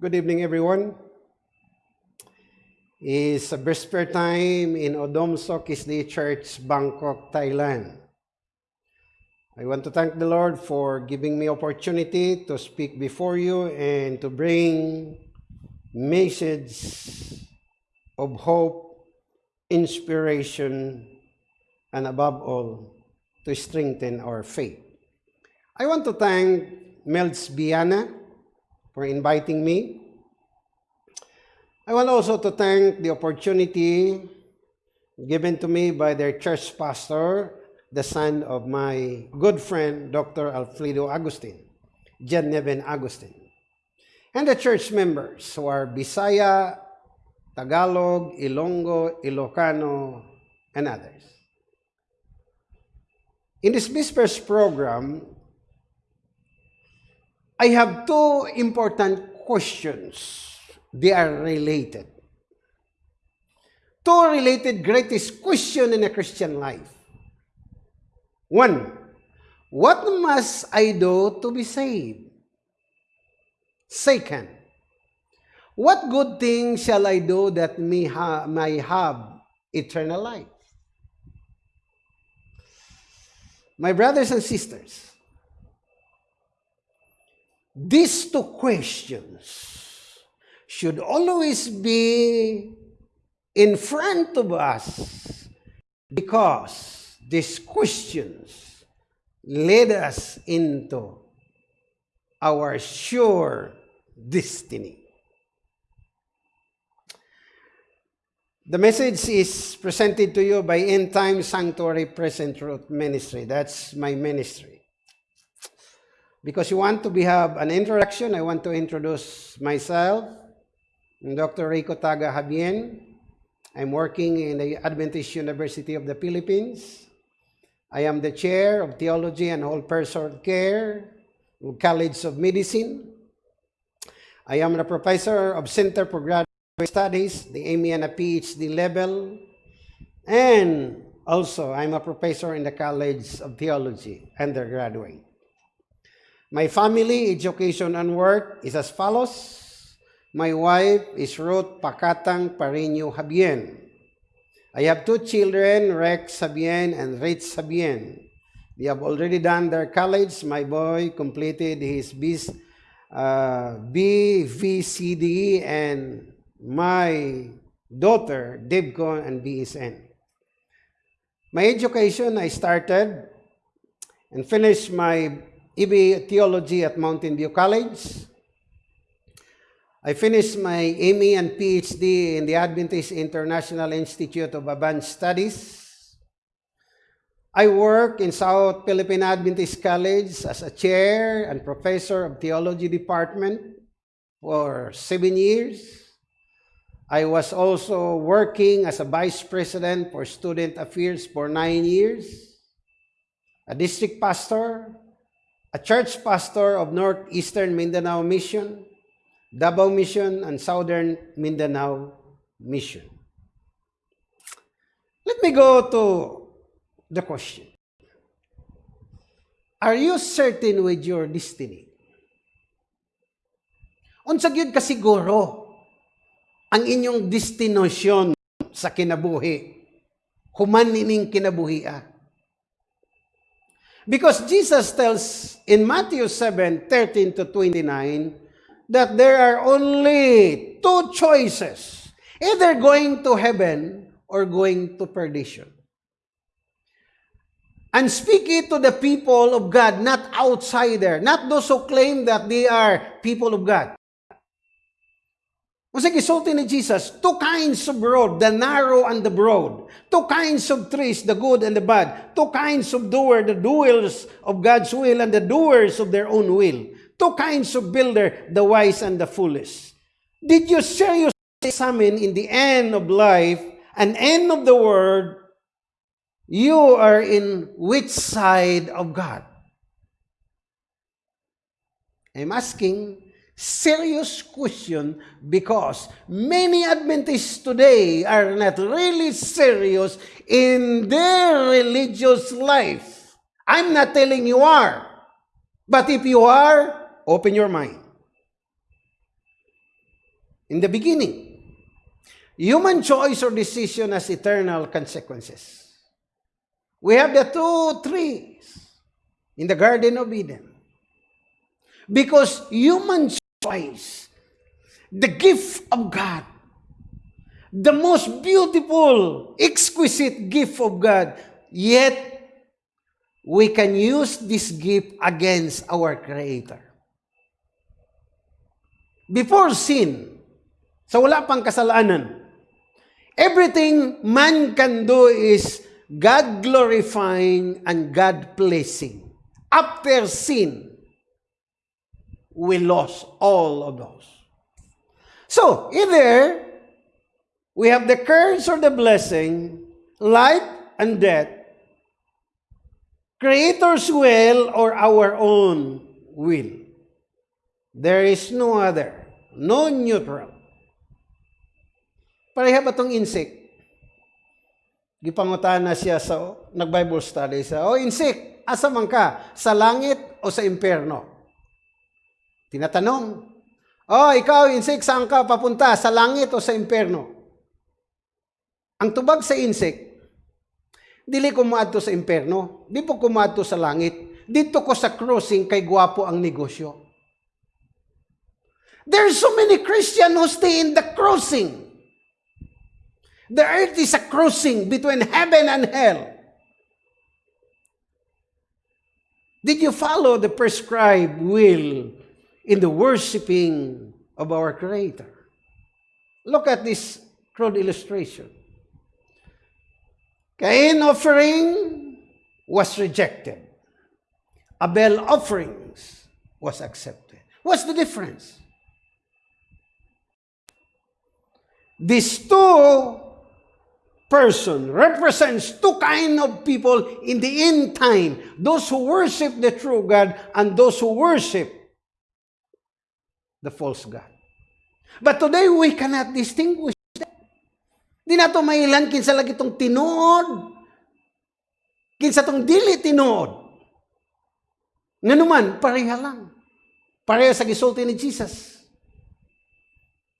Good evening, everyone. It's a vesper time in Odomso Kisdi Church, Bangkok, Thailand. I want to thank the Lord for giving me opportunity to speak before you and to bring message of hope, inspiration, and above all, to strengthen our faith. I want to thank Melds Biana for inviting me. I want also to thank the opportunity given to me by their church pastor, the son of my good friend, Dr. Alfredo Agustin, Jan Neven Agustin, and the church members who are Bisaya, Tagalog, Ilonggo, Ilocano, and others. In this Whispers program, I have two important questions. They are related. Two related greatest question in a Christian life. One, what must I do to be saved? Second, what good thing shall I do that may, ha- may have eternal life? My brothers and sisters, These two questions should always be in front of us because these questions lead us into our sure destiny. The message is presented to you by End Time Sanctuary Present Truth Ministry. That's my ministry. Because you want to be, have an introduction, I want to introduce myself. I'm Dr. Rico Taga Habien. I'm working in the Adventist University of the Philippines. I am the chair of Theology and Whole Person Care, College of Medicine. I am the professor of Center for Graduate Studies, the AMI and a PhD level. And also, I'm a professor in the College of Theology, undergraduate. My family, education, and work is as follows. My wife is Ruth Pakatang Parino Habien. I have two children, Rex Sabien and Rich Sabien. They have already done their college. My boy completed his uh, BVCD and my daughter, Debcon and BSN. My education, I started and finished my EB Theology at Mountain View College. I finished my ME and PhD in the Adventist International Institute of Advanced Studies. I work in South Philippine Adventist College as a chair and professor of theology department for seven years. I was also working as a vice president for student affairs for nine years, a district pastor, a church pastor of Northeastern Mindanao Mission, Davao Mission, and Southern Mindanao Mission. Let me go to the question. Are you certain with your destiny? Unsa gyud ka siguro ang inyong destinasyon sa kinabuhi? Human nining kinabuhi Because Jesus tells in Matthew 7 13 to 29 that there are only two choices either going to heaven or going to perdition. And speak it to the people of God, not outsider, not those who claim that they are people of God. Sa gisulti ni Jesus, two kinds of road, the narrow and the broad. Two kinds of trees, the good and the bad. Two kinds of doer, the doers of God's will and the doers of their own will. Two kinds of builder, the wise and the foolish. Did you seriously examine in the end of life, an end of the world, you are in which side of God? I'm asking, serious question because many Adventists today are not really serious in their religious life. I'm not telling you are. But if you are, open your mind. in the beginning. Human choice or decision has eternal consequences. We have the two trees in the Garden of Eden. Because human choice, the gift of God, the most beautiful, exquisite gift of God, yet we can use this gift against our Creator. Before sin, sa wala pang kasalanan, everything man can do is God glorifying and God blessing. After sin, we lost all of those. So, either we have the curse or the blessing, life and death, Creator's will or our own will. There is no other, no neutral. Pareha ba itong insect? Gipangutan na siya sa, nag-Bible study sa, O insect, asa man ka? Sa langit o sa impyerno? Tinatanong, Oh, ikaw, insect, saan ka papunta? Sa langit o sa impyerno? Ang tubag sa insect, dili ko maadto sa impyerno, di po ko maadto sa langit. Dito ko sa crossing kay gwapo ang negosyo. There's so many Christians who stay in the crossing. The earth is a crossing between heaven and hell. Did you follow the prescribed will in the worshiping of our Creator? Look at this crude illustration. Cain offering was rejected. Abel offerings was accepted. What's the difference? These two person represents two kind of people in the end time. Those who worship the true God and those who worship the false God. But today we cannot distinguish them. Di na to mailan kinsa lagi tong tinuod. Kinsa tong dili tinuod. Nganuman, pareha lang. Pareha sa gisulti ni Jesus.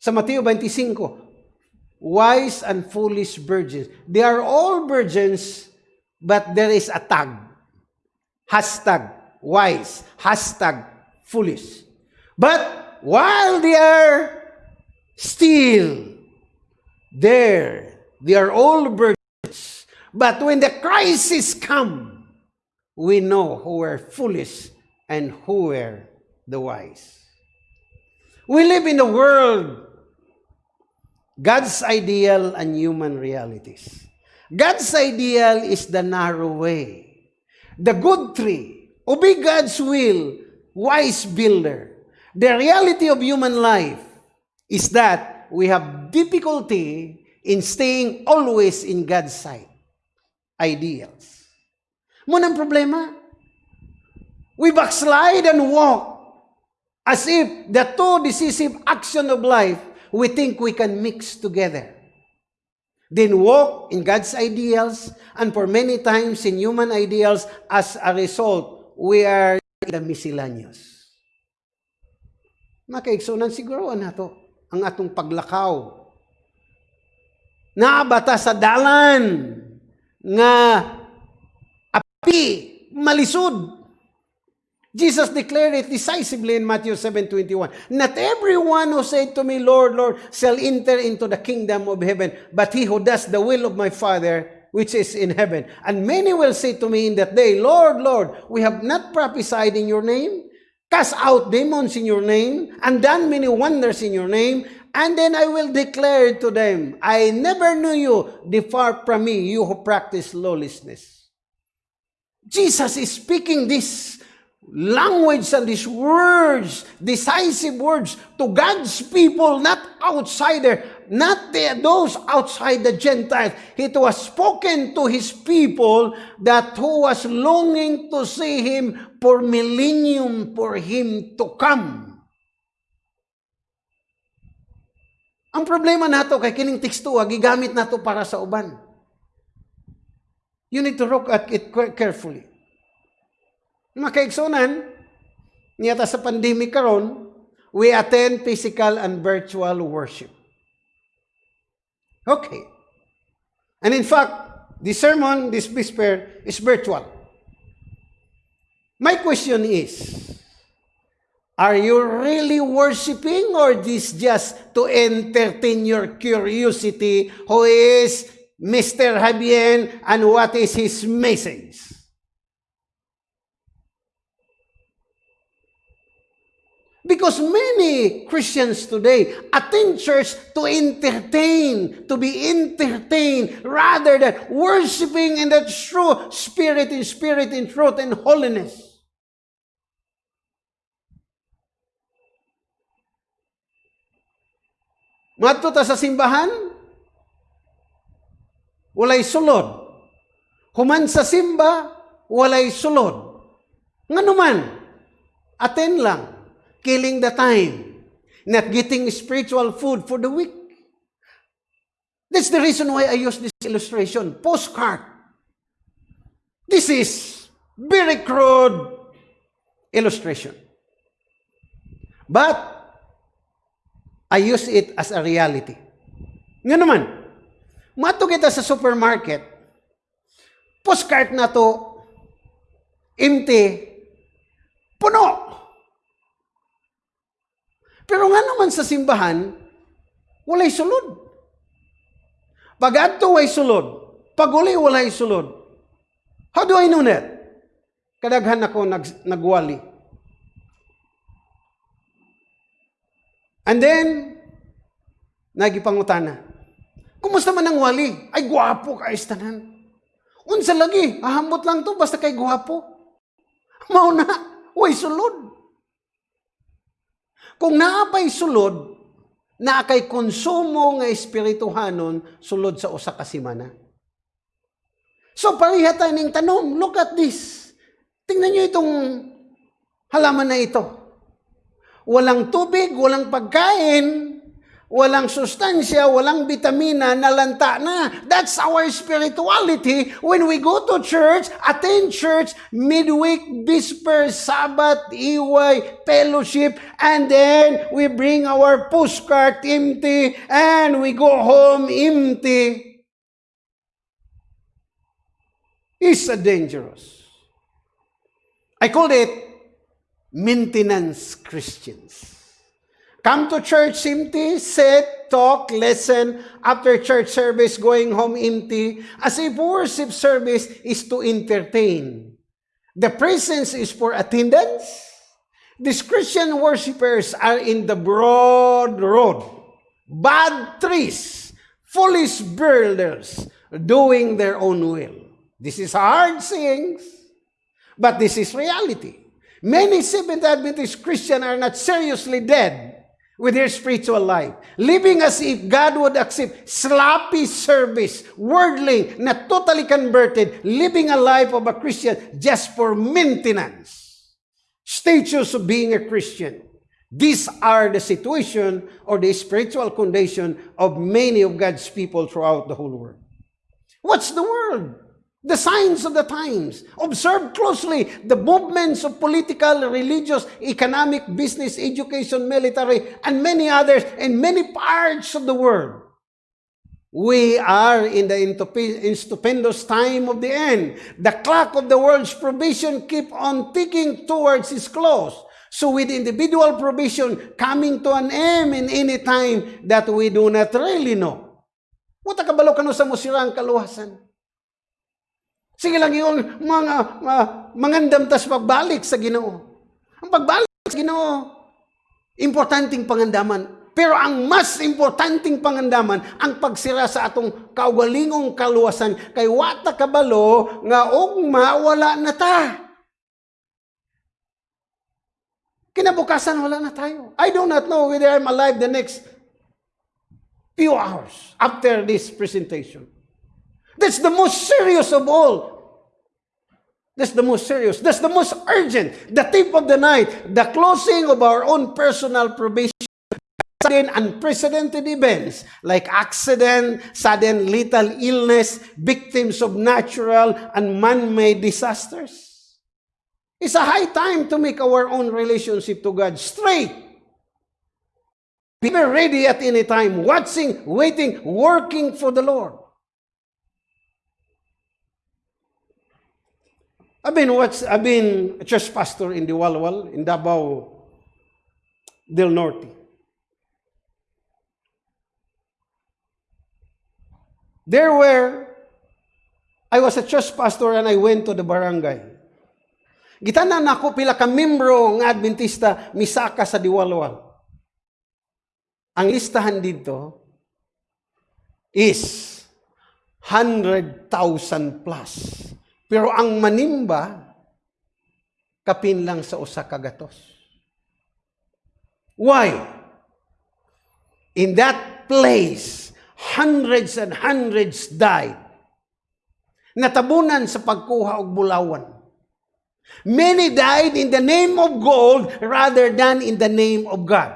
Sa Mateo 25, wise and foolish virgins. They are all virgins, but there is a tag. Hashtag wise, hashtag foolish. But while they are still there, they are all virgins. But when the crisis come, we know who are foolish and who are the wise. We live in a world God's ideal and human realities. God's ideal is the narrow way. The good tree. Obey God's will. Wise builder. The reality of human life is that we have difficulty in staying always in God's sight. Ideals. Munang problema. We backslide and walk as if the two decisive action of life we think we can mix together. Then walk in God's ideals, and for many times in human ideals, as a result, we are the miscellaneous. Makaigsunan siguro na to ang atong paglakaw. Naabata sa dalan nga api malisod Jesus declared it decisively in Matthew 7:21. Not everyone who said to me, Lord, Lord, shall enter into the kingdom of heaven, but he who does the will of my Father which is in heaven. And many will say to me in that day, Lord, Lord, we have not prophesied in your name, cast out demons in your name, and done many wonders in your name. And then I will declare to them, I never knew you, depart from me, you who practice lawlessness. Jesus is speaking this language and these words, decisive words to God's people, not outsider, not the, those outside the Gentiles. It was spoken to His people that who was longing to see Him for millennium for Him to come. Ang problema nato kay kining teksto gigamit nato para sa uban. You need to look at it carefully. Makaigsunan, niyata sa pandemic karon, we attend physical and virtual worship. Okay. And in fact, the sermon this whisper is virtual. My question is, are you really worshiping or this just to entertain your curiosity who is Mr. Javier and what is his message? Because many Christians today attend church to entertain, to be entertained, rather than worshiping in the true spirit, in spirit, in truth, and holiness. Madto ta sa simbahan, walay sulod. Human sa simba, walay sulod. Nga naman, attend lang killing the time, not getting spiritual food for the week. That's the reason why I use this illustration, postcard. This is very crude illustration. But I use it as a reality. Nga naman, mato kita sa supermarket, postcard na to, empty, puno. Pero nga naman sa simbahan, walay sulod. Pag adto way sulod, pag uli walay sulod. How do I know that? Kadaghan ako nag, nagwali. And then, nagipangutana. Kumusta man ang wali? Ay, gwapo ka istanan. Unsa lagi, ahambot lang to, basta kay gwapo. Mauna, way sulod. Kung naapay sulod, na kay konsumo nga espirituhanon sulod sa usa ka semana. So pareha tayo ng tanong, look at this. Tingnan niyo itong halaman na ito. Walang tubig, walang pagkain, walang sustansya, walang vitamina, nalanta na. That's our spirituality when we go to church, attend church, midweek, Vesper, Sabbath, iway, fellowship, and then we bring our postcard empty and we go home empty. It's a dangerous. I call it maintenance Christians. Come to church empty, sit, talk, listen, after church service, going home empty, as if worship service is to entertain. The presence is for attendance. These Christian worshippers are in the broad road, bad trees, foolish builders, doing their own will. This is hard sayings, but this is reality. Many Seventh Adventist Christians are not seriously dead with their spiritual life, living as if God would accept sloppy service, worldly, not totally converted, living a life of a Christian just for maintenance. Status of being a Christian. These are the situation or the spiritual condition of many of God's people throughout the whole world. What's the world? The signs of the times. Observe closely the movements of political, religious, economic, business, education, military, and many others in many parts of the world. We are in the stupendous time of the end. The clock of the world's provision keep on ticking towards its close. So with individual provision coming to an end in any time that we do not really know. Wata kabalo kano sa musirang kaluwasan. Sige lang yung mga, mga mangandam tas pagbalik sa ginoo. Ang pagbalik sa ginoo, importanteng pangandaman. Pero ang mas importanteng pangandaman, ang pagsira sa atong kaugalingong kaluwasan, kay wata kabalo nga ugma wala na ta. Kinabukasan wala na tayo. I do not know whether I'm alive the next few hours after this presentation. That's the most serious of all. That's the most serious. That's the most urgent. The tip of the night. The closing of our own personal probation. Sudden unprecedented events like accident, sudden lethal illness, victims of natural and man-made disasters. It's a high time to make our own relationship to God straight Be ready at any time, watching, waiting, working for the Lord. I've been what's I've been a church pastor in the Walwal in Davao del Norte. There were I was a church pastor and I went to the barangay. Gitanan nako pila ka membro nga Adventista misaka sa Diwalwal. Ang listahan dito is 100,000 plus. Pero ang manimba, kapin lang sa usa ka gatos. Why? In that place, hundreds and hundreds died. Natabunan sa pagkuha og bulawan. Many died in the name of gold rather than in the name of God.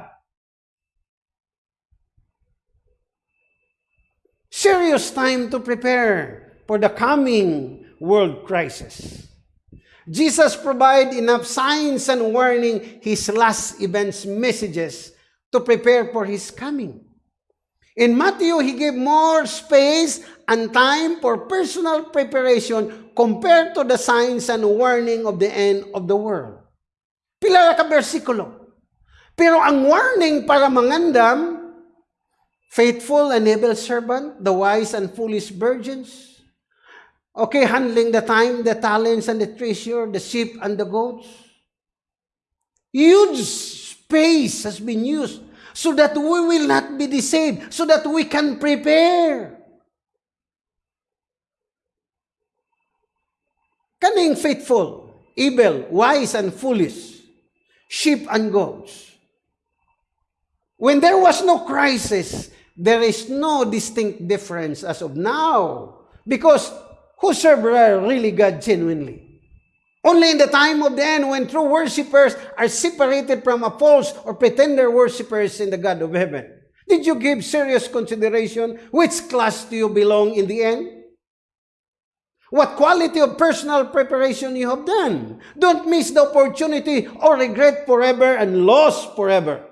Serious time to prepare for the coming world crisis. Jesus provided enough signs and warning his last events messages to prepare for his coming. In Matthew, he gave more space and time for personal preparation compared to the signs and warning of the end of the world. Pila ka bersikulo. Pero ang warning para mangandam, faithful and able servant, the wise and foolish virgins, Okay, handling the time, the talents, and the treasure, the sheep and the goats. Huge space has been used so that we will not be deceived, so that we can prepare. Kaning faithful, evil, wise, and foolish, sheep and goats. When there was no crisis, there is no distinct difference as of now. Because who serve really God genuinely. Only in the time of the end when true worshippers are separated from a false or pretender worshippers in the God of heaven. Did you give serious consideration which class do you belong in the end? What quality of personal preparation you have done. Don't miss the opportunity or regret forever and lost forever.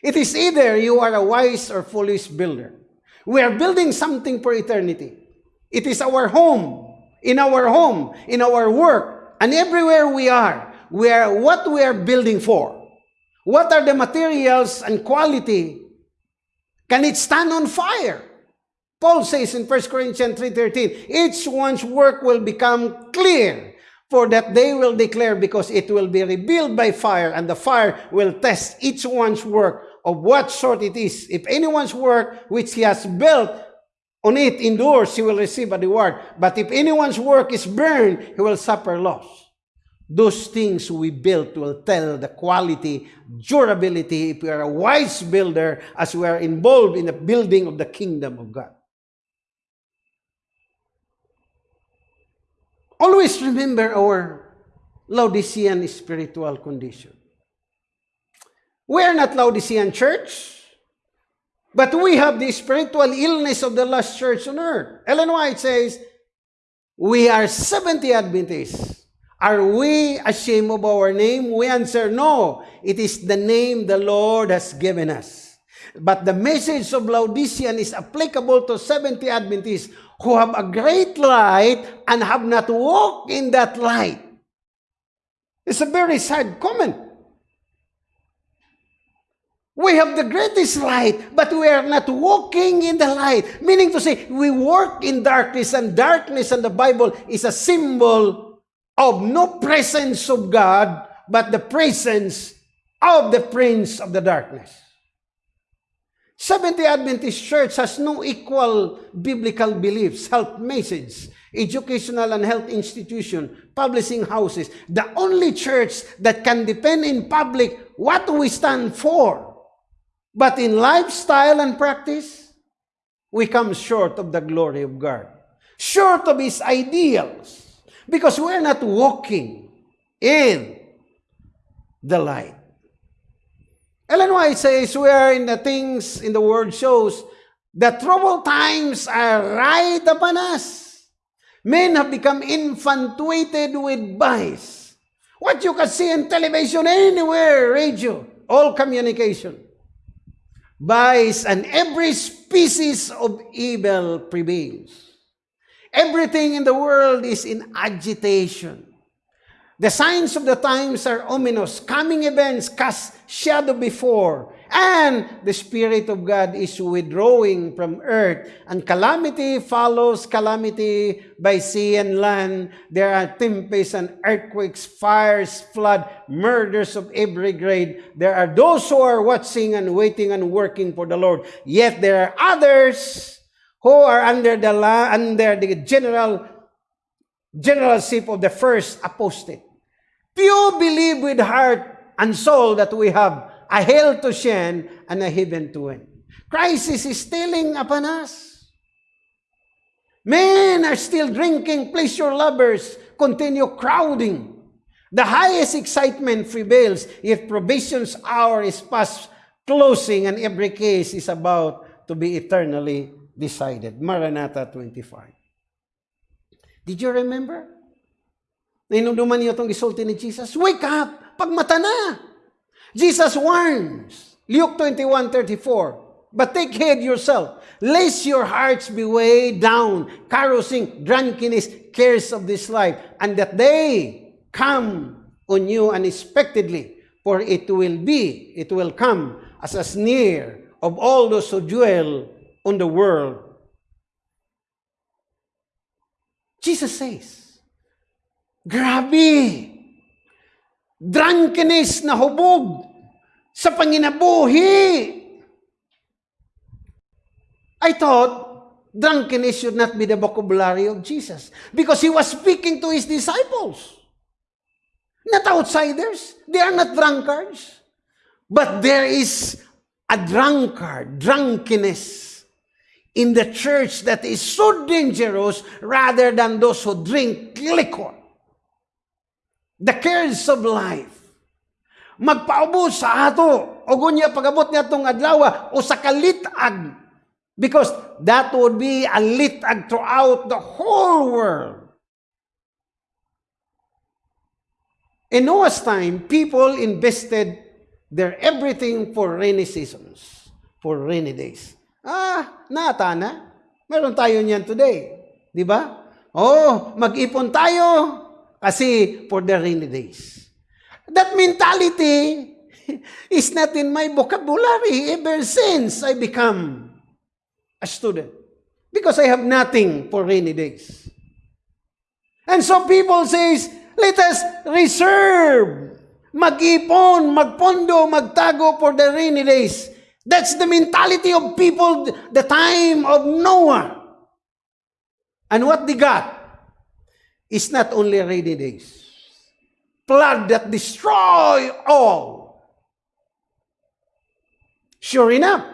It is either you are a wise or foolish builder. We are building something for eternity. It is our home, in our home, in our work, and everywhere we are. We are what we are building for. What are the materials and quality? Can it stand on fire? Paul says in 1 Corinthians 3.13, each one's work will become clear, for that they will declare because it will be revealed by fire, and the fire will test each one's work of what sort it is. If anyone's work which he has built on it endures, he will receive a reward. But if anyone's work is burned, he will suffer loss. Those things we built will tell the quality, durability, if we are a wise builder, as we are involved in the building of the kingdom of God. Always remember our Laodicean spiritual condition. We are not Laodicean church. But we have the spiritual illness of the last church on earth. Ellen White says, We are 70 Adventists. Are we ashamed of our name? We answer, No. It is the name the Lord has given us. But the message of Laodicean is applicable to 70 Adventists who have a great light and have not walked in that light. It's a very sad comment. We have the greatest light, but we are not walking in the light. Meaning to say, we work in darkness, and darkness in the Bible is a symbol of no presence of God, but the presence of the prince of the darkness. Seventh-day Adventist Church has no equal biblical beliefs, health message, educational and health institution, publishing houses. The only church that can depend in public what we stand for But in lifestyle and practice, we come short of the glory of God, short of His ideals, because we're not walking in the light. Ellen White says, we are in the things in the world shows that troubled times are right upon us. Men have become infatuated with vice. What you can see in television, anywhere, radio, all communication. Vice, and every species of evil prevails. Everything in the world is in agitation. The signs of the times are ominous. Coming events cast shadow before. And the Spirit of God is withdrawing from earth. And calamity follows calamity by sea and land. There are tempests and earthquakes, fires, flood, murders of every grade. There are those who are watching and waiting and working for the Lord. Yet there are others who are under the, law, under the general generalship of the first apostate. Few believe with heart and soul that we have a hell to shine and a heaven to win. Crisis is stealing upon us. Men are still drinking, pleasure lovers continue crowding. The highest excitement prevails if provision's hour is past closing and every case is about to be eternally decided. Maranatha 25. Did you remember? Nainuduman niyo itong gisulti ni Jesus, Wake up! Pagmata na! Jesus warns, Luke 21:34, But take heed yourself, lest your hearts be weighed down, carousing, drunkenness, cares of this life, and that they come on you unexpectedly, for it will be, it will come as a sneer of all those who dwell on the world. Jesus says, Grabe! Drunkenness na hubog sa panginabuhi. I thought drunkenness should not be the vocabulary of Jesus because he was speaking to his disciples. Not outsiders. They are not drunkards. But there is a drunkard, drunkenness in the church that is so dangerous rather than those who drink liquor. The cares of life. Magpaubos sa ato. O gunya pagabot niya itong adlaw o sa kalitag. Because that would be a litag throughout the whole world. In Noah's time, people invested their everything for rainy seasons, for rainy days. Ah, nata na. Meron tayo niyan today. Di ba? Oh, mag-ipon tayo kasi for the rainy days. That mentality is not in my vocabulary ever since I become a student. Because I have nothing for rainy days. And so people says, let us reserve, mag-ipon, magpondo, magtago for the rainy days. That's the mentality of people the time of Noah. And what they got? Is not only rainy days. Flood that destroy all. Sure enough,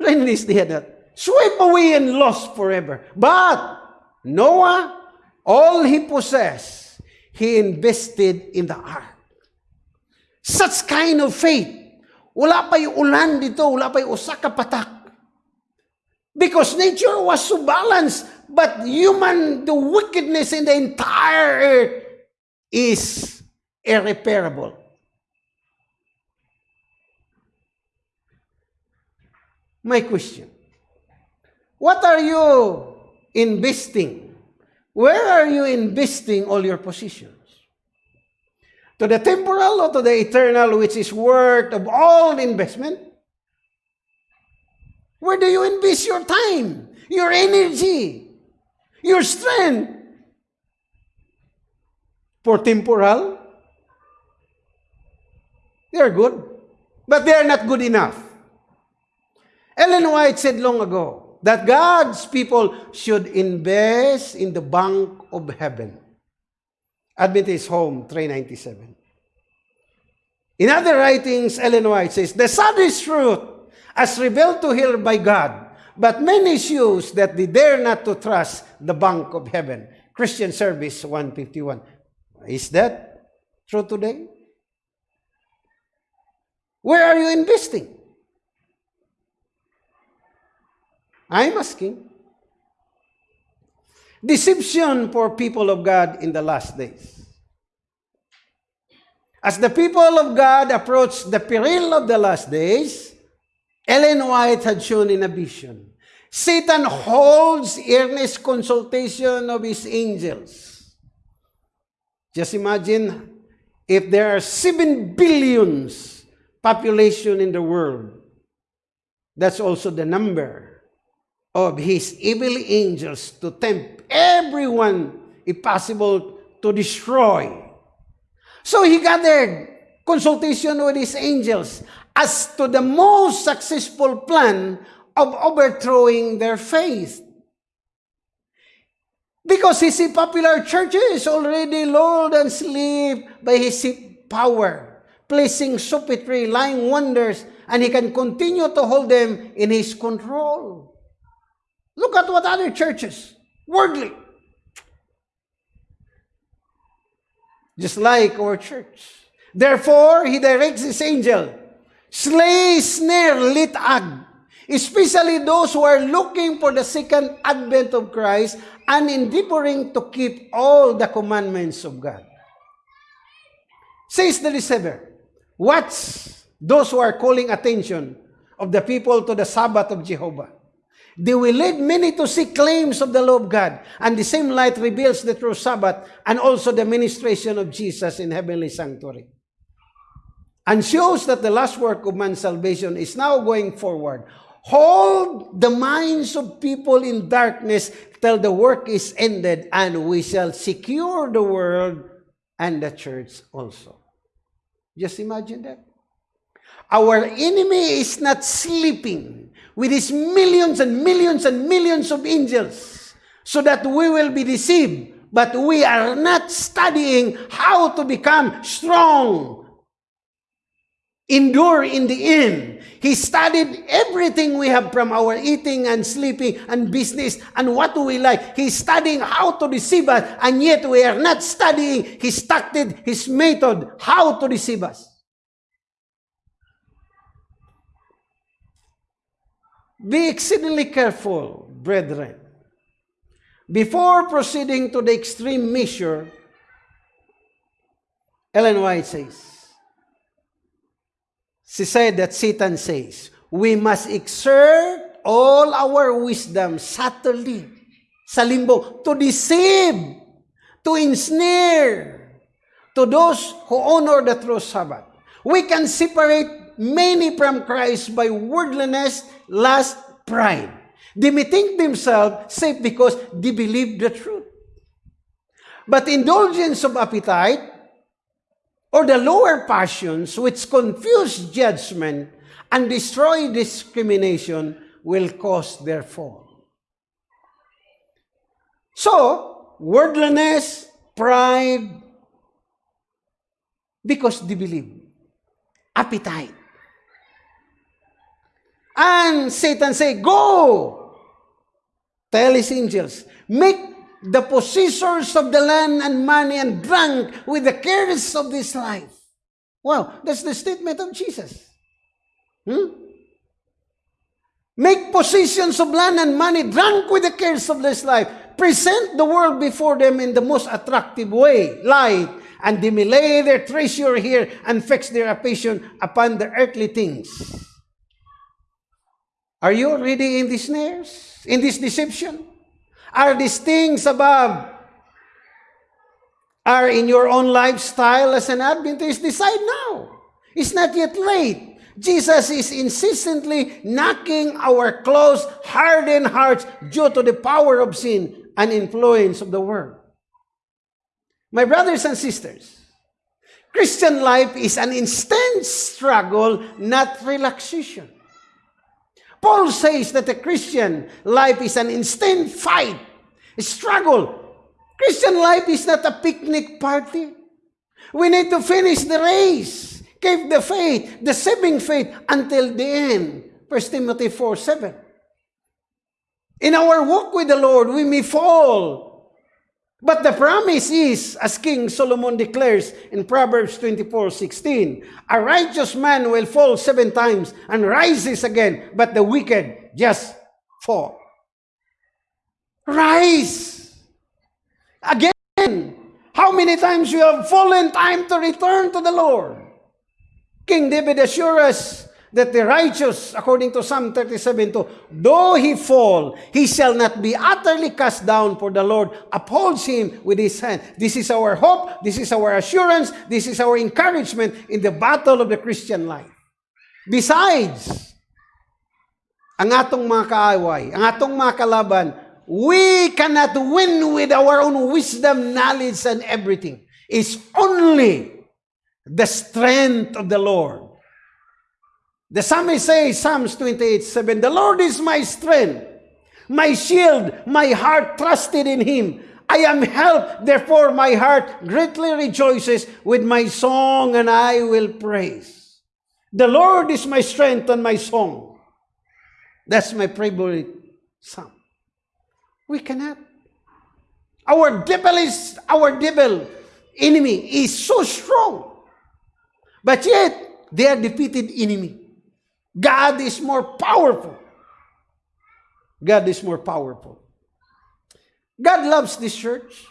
rainy days they had that. Sweep away and lost forever. But Noah, all he possessed, he invested in the ark. Such kind of faith. Wala pa yung ulan dito, wala pa yung usaka patak. Because nature was so balanced. But human, the wickedness in the entire earth is irreparable. My question, what are you investing? Where are you investing all your positions? To the temporal or to the eternal, which is worth of all investment? Where do you invest your time, your energy, your strength for temporal. They are good, but they are not good enough. Ellen White said long ago that God's people should invest in the bank of heaven. Adventist Home 397. In other writings, Ellen White says, The saddest truth, as revealed to her by God, But many choose that they dare not to trust the bank of heaven. Christian Service 151. Is that true today? Where are you investing? I'm asking. Deception for people of God in the last days. As the people of God approach the peril of the last days, Ellen White had shown in a vision. Satan holds earnest consultation of his angels. Just imagine if there are 7 billions population in the world. That's also the number of his evil angels to tempt everyone, if possible, to destroy. So he gathered consultation with his angels as to the most successful plan of overthrowing their faith. Because he see popular churches already lulled and sleep by his power, placing superior lying wonders, and he can continue to hold them in his control. Look at what other churches, worldly, just like our church. Therefore, he directs his angel, slay, snare, lit ag, especially those who are looking for the second advent of Christ and endeavoring to keep all the commandments of God. Says the deceiver, watch those who are calling attention of the people to the Sabbath of Jehovah. They will lead many to seek claims of the law of God, and the same light reveals the true Sabbath and also the ministration of Jesus in heavenly sanctuary. And shows that the last work of man's salvation is now going forward. Hold the minds of people in darkness till the work is ended, and we shall secure the world and the church also. Just imagine that. Our enemy is not sleeping with his millions and millions and millions of angels so that we will be deceived. But we are not studying how to become strong endure in the end. He studied everything we have from our eating and sleeping and business and what do we like. He's studying how to deceive us and yet we are not studying. He started his method how to deceive us. Be exceedingly careful, brethren. Before proceeding to the extreme measure, Ellen White says, She said that Satan says, we must exert all our wisdom subtly sa limbo to deceive, to ensnare to those who honor the true Sabbath. We can separate many from Christ by worldliness, lust, pride. They may think themselves safe because they believe the truth. But indulgence of appetite or the lower passions which confuse judgment and destroy discrimination will cause their fall. So, worldliness, pride, because they believe. Appetite. And Satan say, Go! Tell his angels, make the possessors of the land and money and drunk with the cares of this life. Wow, that's the statement of Jesus. Hmm? Make possessions of land and money drunk with the cares of this life. Present the world before them in the most attractive way, light, and they may lay their treasure here and fix their affection upon the earthly things. Are you already in these snares? In this deception? Are these things above are in your own lifestyle as an Adventist? Decide now. It's not yet late. Jesus is insistently knocking our closed, hardened hearts due to the power of sin and influence of the world. My brothers and sisters, Christian life is an intense struggle, not relaxation. Paul says that the Christian life is an instant fight, a struggle. Christian life is not a picnic party. We need to finish the race, keep the faith, the saving faith until the end. 1 Timothy 4, 7. In our walk with the Lord, we may fall, But the promise is, as King Solomon declares in Proverbs 24:16, a righteous man will fall seven times and rises again, but the wicked just fall. Rise again. How many times you have fallen? Time to return to the Lord. King David assures us that the righteous, according to Psalm 37 2, though he fall, he shall not be utterly cast down, for the Lord upholds him with his hand. This is our hope, this is our assurance, this is our encouragement in the battle of the Christian life. Besides, ang atong mga kaaway, ang atong mga kalaban, we cannot win with our own wisdom, knowledge, and everything. It's only the strength of the Lord. The psalmist says, Psalms 28, 7, The Lord is my strength, my shield, my heart trusted in Him. I am helped, therefore my heart greatly rejoices with my song, and I will praise. The Lord is my strength and my song. That's my favorite psalm. We cannot. Our devil is, our devil enemy is so strong. But yet, they are defeated enemy. God is more powerful. God is more powerful. God loves this church.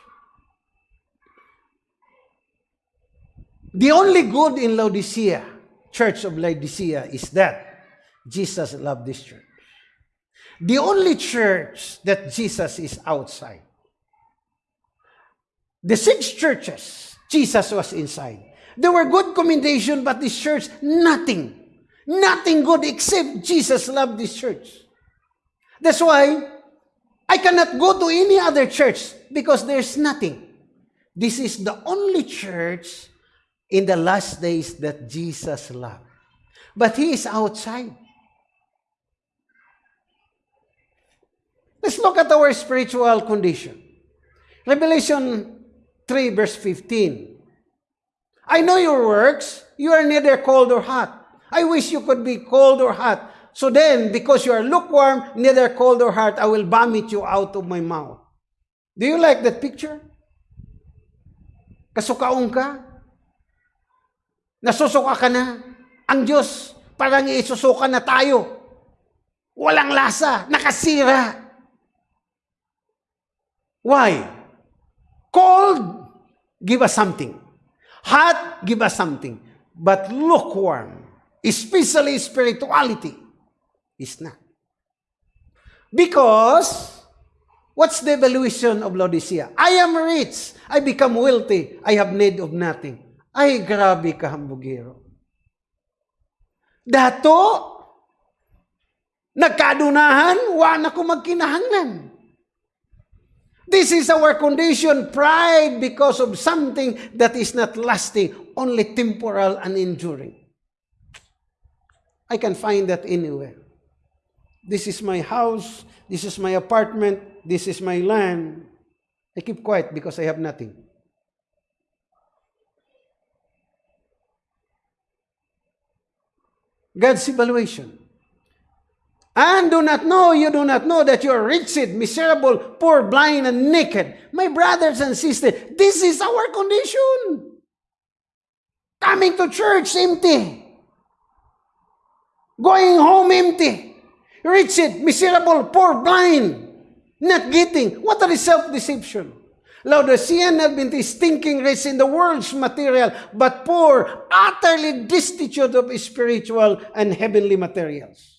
The only good in Laodicea, church of Laodicea, is that Jesus loved this church. The only church that Jesus is outside. The six churches, Jesus was inside. There were good commendation, but this church, nothing. Nothing good except Jesus loved this church. That's why I cannot go to any other church because there's nothing. This is the only church in the last days that Jesus loved. But he is outside. Let's look at our spiritual condition. Revelation 3, verse 15. I know your works. You are neither cold or hot. I wish you could be cold or hot. So then, because you are lukewarm, neither cold or hot, I will vomit you out of my mouth. Do you like that picture? Kasukaong ka? Nasusuka ka na? Ang Diyos, parang isusuka na tayo. Walang lasa, nakasira. Why? Cold, give us something. Hot, give us something. But lukewarm, especially spirituality, is not. Because, what's the evaluation of Laodicea? I am rich. I become wealthy. I have need of nothing. Ay, grabe ka, hambugero. Dato, nagkadunahan, wa na ko magkinahanglan. This is our condition, pride, because of something that is not lasting, only temporal and enduring. I can find that anywhere. This is my house, this is my apartment, this is my land. I keep quiet because I have nothing. God's evaluation. And do not know, you do not know that you are wretched, miserable, poor, blind, and naked. My brothers and sisters, this is our condition. Coming to church empty. Going home empty. Wretched, miserable, poor, blind, not getting. What a self-deception. Laodicean Adventist thinking rich in the world's material, but poor, utterly destitute of spiritual and heavenly materials.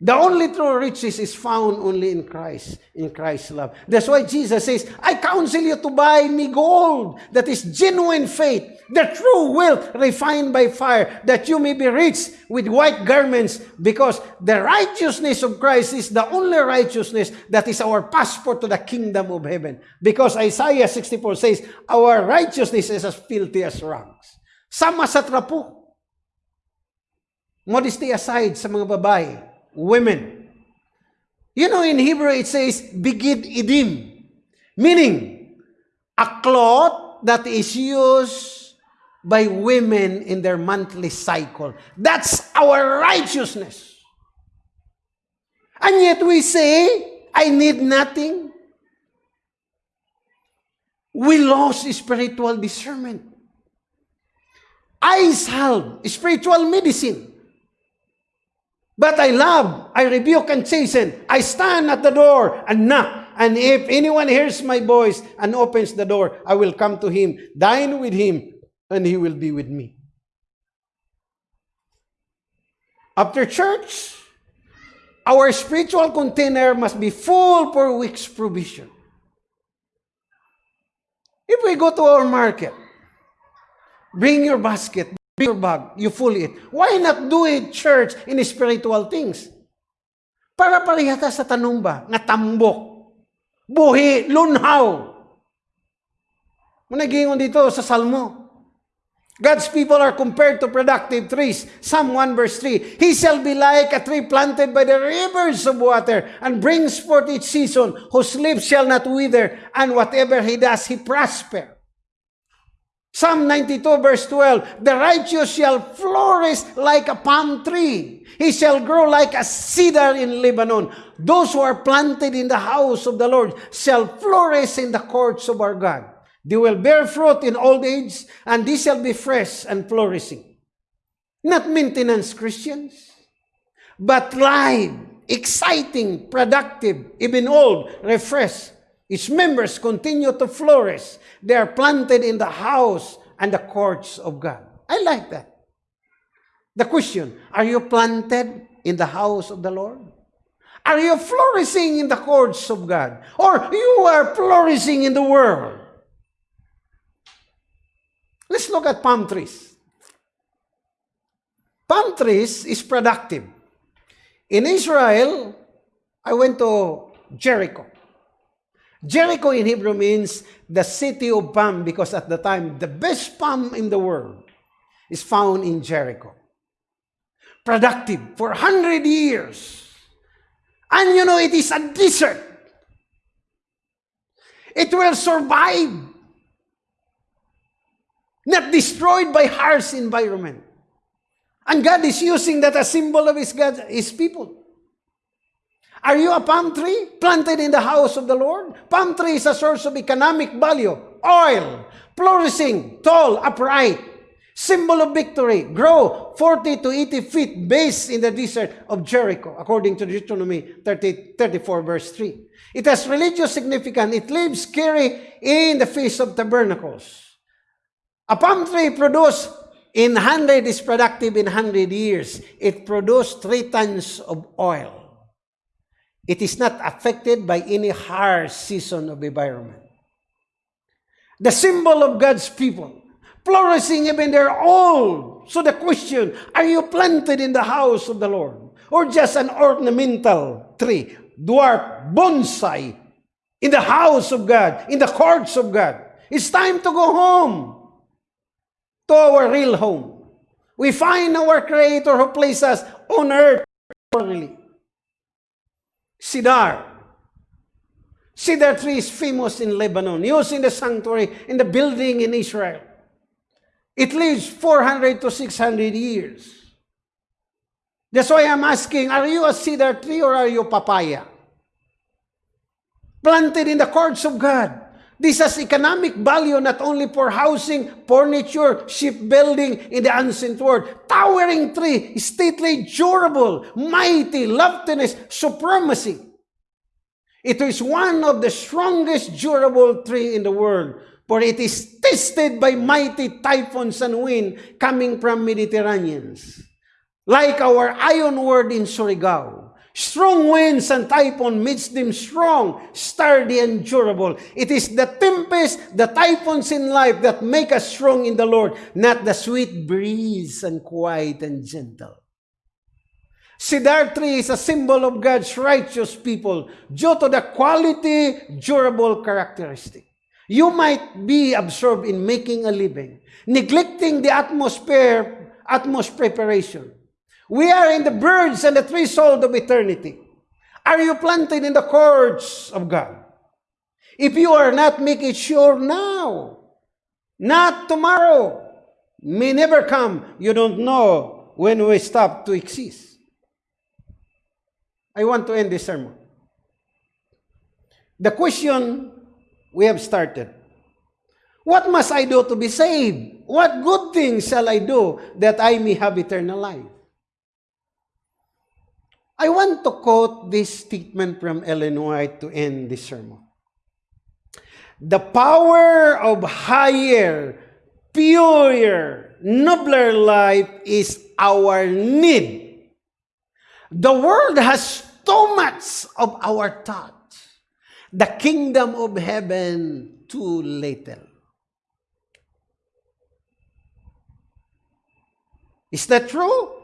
The only true riches is found only in Christ, in Christ's love. That's why Jesus says, I counsel you to buy me gold that is genuine faith, the true wealth refined by fire, that you may be rich with white garments, because the righteousness of Christ is the only righteousness that is our passport to the kingdom of heaven. Because Isaiah 64 says, our righteousness is as filthy as rags. Sama sa trapo. Modesty aside sa mga babae, women. You know, in Hebrew it says, Bigid Idim, meaning a cloth that is used by women in their monthly cycle. That's our righteousness. And yet we say, I need nothing. We lost spiritual discernment. I salve, spiritual medicine. But I love, I rebuke and chasten. I stand at the door and knock. And if anyone hears my voice and opens the door, I will come to him, dine with him, and he will be with me. After church, our spiritual container must be full for week's provision. If we go to our market, bring your basket, bring your bag, you full it. Why not do it, church, in spiritual things? Para parihata sa tanong ba, nga tambok, buhi, lunhaw. Managingon dito sa Salmo. God's people are compared to productive trees. Psalm 1 verse 3. He shall be like a tree planted by the rivers of water and brings forth its season, whose leaves shall not wither, and whatever he does, he prosper. Psalm 92 verse 12. The righteous shall flourish like a palm tree. He shall grow like a cedar in Lebanon. Those who are planted in the house of the Lord shall flourish in the courts of our God. They will bear fruit in old age, and they shall be fresh and flourishing. Not maintenance Christians, but live, exciting, productive, even old, refreshed. Its members continue to flourish. They are planted in the house and the courts of God. I like that. The question, are you planted in the house of the Lord? Are you flourishing in the courts of God? Or you are flourishing in the world? Let's look at palm trees. Palm trees is productive. In Israel, I went to Jericho. Jericho in Hebrew means the city of palm because at the time, the best palm in the world is found in Jericho. Productive for 100 years. And you know, it is a desert. It will survive not destroyed by harsh environment. And God is using that as symbol of His, God, His people. Are you a palm tree planted in the house of the Lord? Palm tree is a source of economic value, oil, flourishing, tall, upright, symbol of victory, grow 40 to 80 feet base in the desert of Jericho, according to Deuteronomy 30, 34, verse 3. It has religious significance. It lives carry in the Feast of Tabernacles. A palm tree produced in 100 is productive in 100 years. It produced 3 tons of oil. It is not affected by any harsh season of environment. The symbol of God's people, flourishing even they're old. So the question, are you planted in the house of the Lord? Or just an ornamental tree, dwarf, bonsai, in the house of God, in the courts of God? It's time to go home to our real home. We find our Creator who places us on earth orderly. Cedar. Cedar tree is famous in Lebanon, used in the sanctuary, in the building in Israel. It lives 400 to 600 years. That's why I'm asking, are you a cedar tree or are you papaya? Planted in the courts of God. This has economic value not only for housing, furniture, shipbuilding in the ancient world. Towering tree, stately, durable, mighty, loftiness, supremacy. It is one of the strongest durable tree in the world, for it is tested by mighty typhoons and wind coming from Mediterraneans. Like our iron word in Surigao. Strong winds and typhoon makes them strong, sturdy, and durable. It is the tempest, the typhoons in life that make us strong in the Lord, not the sweet breeze and quiet and gentle. Cedar tree is a symbol of God's righteous people due to the quality, durable characteristic. You might be absorbed in making a living, neglecting the atmosphere, atmosphere preparation. We are in the birds and the threshold of eternity. Are you planted in the courts of God? If you are not, make it sure now. Not tomorrow. May never come. You don't know when we stop to exist. I want to end this sermon. The question we have started. What must I do to be saved? What good things shall I do that I may have eternal life? I want to quote this statement from Ellen White to end this sermon. The power of higher, purer, nobler life is our need The world has too much of our thought. The kingdom of heaven too little. Is that true?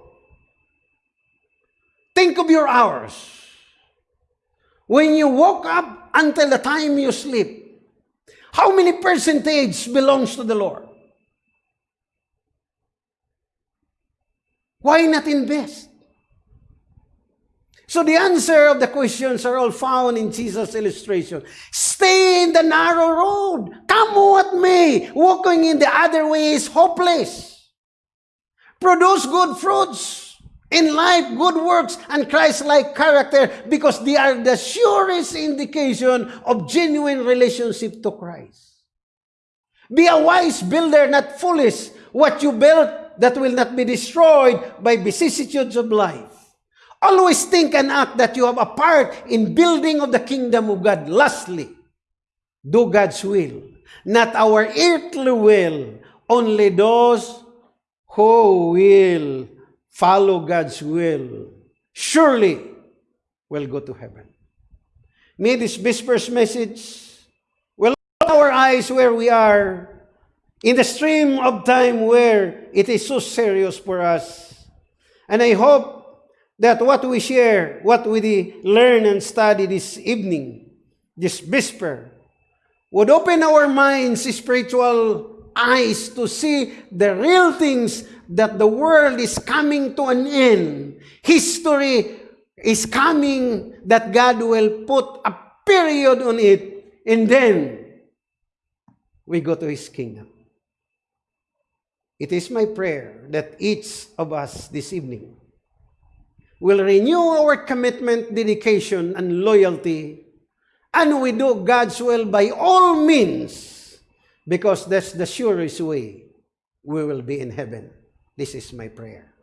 Think of your hours. When you woke up until the time you sleep, how many percentage belongs to the Lord? Why not invest? So the answer of the questions are all found in Jesus' illustration. Stay in the narrow road. Come what may. Walking in the other way is hopeless. Produce good fruits in life, good works, and Christ-like character because they are the surest indication of genuine relationship to Christ. Be a wise builder, not foolish. What you build that will not be destroyed by vicissitudes of life. Always think and act that you have a part in building of the kingdom of God. Lastly, do God's will, not our earthly will. Only those who will follow God's will surely will go to heaven. May this Vesper's message will our eyes where we are in the stream of time where it is so serious for us. And I hope that what we share, what we learn and study this evening, this Vesper, would open our minds, spiritual eyes to see the real things that the world is coming to an end. History is coming that God will put a period on it and then we go to His kingdom. It is my prayer that each of us this evening will renew our commitment, dedication, and loyalty, and we do God's will by all means, because that's the surest way we will be in heaven. This is my prayer.